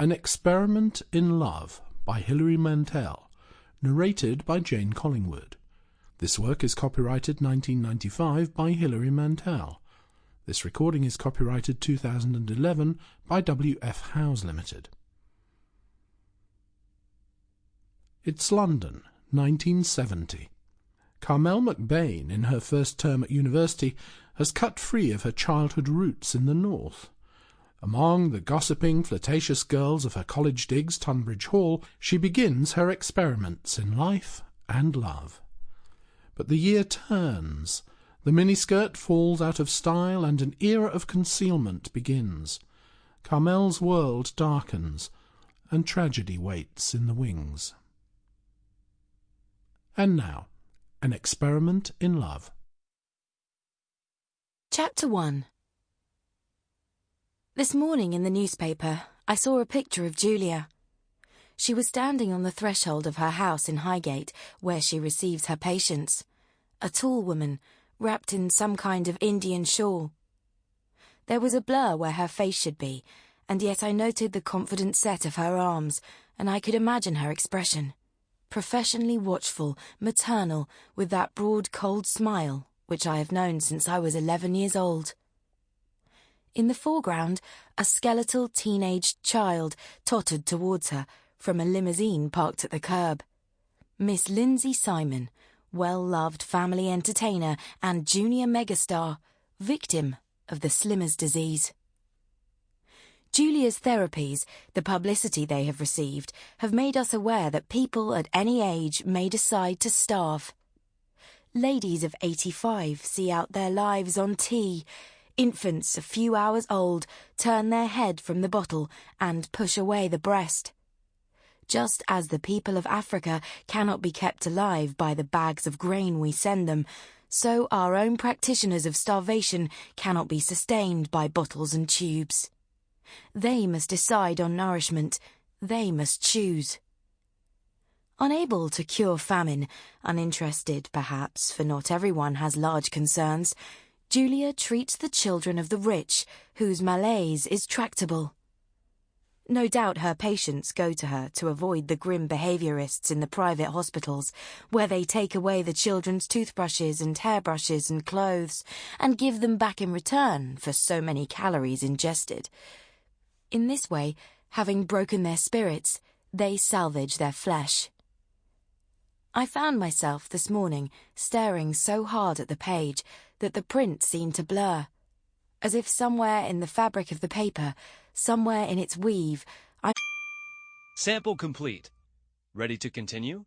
An Experiment in Love by Hilary Mantel, narrated by Jane Collingwood. This work is copyrighted 1995 by Hilary Mantel. This recording is copyrighted 2011 by W.F. Howes Limited. It's London, 1970. Carmel McBain, in her first term at university, has cut free of her childhood roots in the north. Among the gossiping, flirtatious girls of her college digs, Tunbridge Hall, she begins her experiments in life and love. But the year turns, the miniskirt falls out of style, and an era of concealment begins. Carmel's world darkens, and tragedy waits in the wings. And now, an experiment in love. Chapter 1 This morning in the newspaper, I saw a picture of Julia. She was standing on the threshold of her house in Highgate, where she receives her patients. A tall woman, wrapped in some kind of Indian shawl. There was a blur where her face should be, and yet I noted the confident set of her arms, and I could imagine her expression. Professionally watchful, maternal, with that broad, cold smile which I have known since I was eleven years old. In the foreground, a skeletal teenaged child tottered towards her from a limousine parked at the curb. Miss Lindsay Simon, well-loved family entertainer and junior megastar, victim of the slimmer's disease. Julia's therapies, the publicity they have received, have made us aware that people at any age may decide to starve. Ladies of 85 see out their lives on tea. Infants a few hours old turn their head from the bottle and push away the breast. Just as the people of Africa cannot be kept alive by the bags of grain we send them, so our own practitioners of starvation cannot be sustained by bottles and tubes. They must decide on nourishment. They must choose. Unable to cure famine, uninterested perhaps, for not everyone has large concerns, Julia treats the children of the rich, whose malaise is tractable. No doubt her patients go to her to avoid the grim behaviourists in the private hospitals, where they take away the children's toothbrushes and hairbrushes and clothes, and give them back in return for so many calories ingested. In this way, having broken their spirits, they salvage their flesh. I found myself this morning staring so hard at the page that the print seemed to blur. As if somewhere in the fabric of the paper, somewhere in its weave, I. Sample complete. Ready to continue?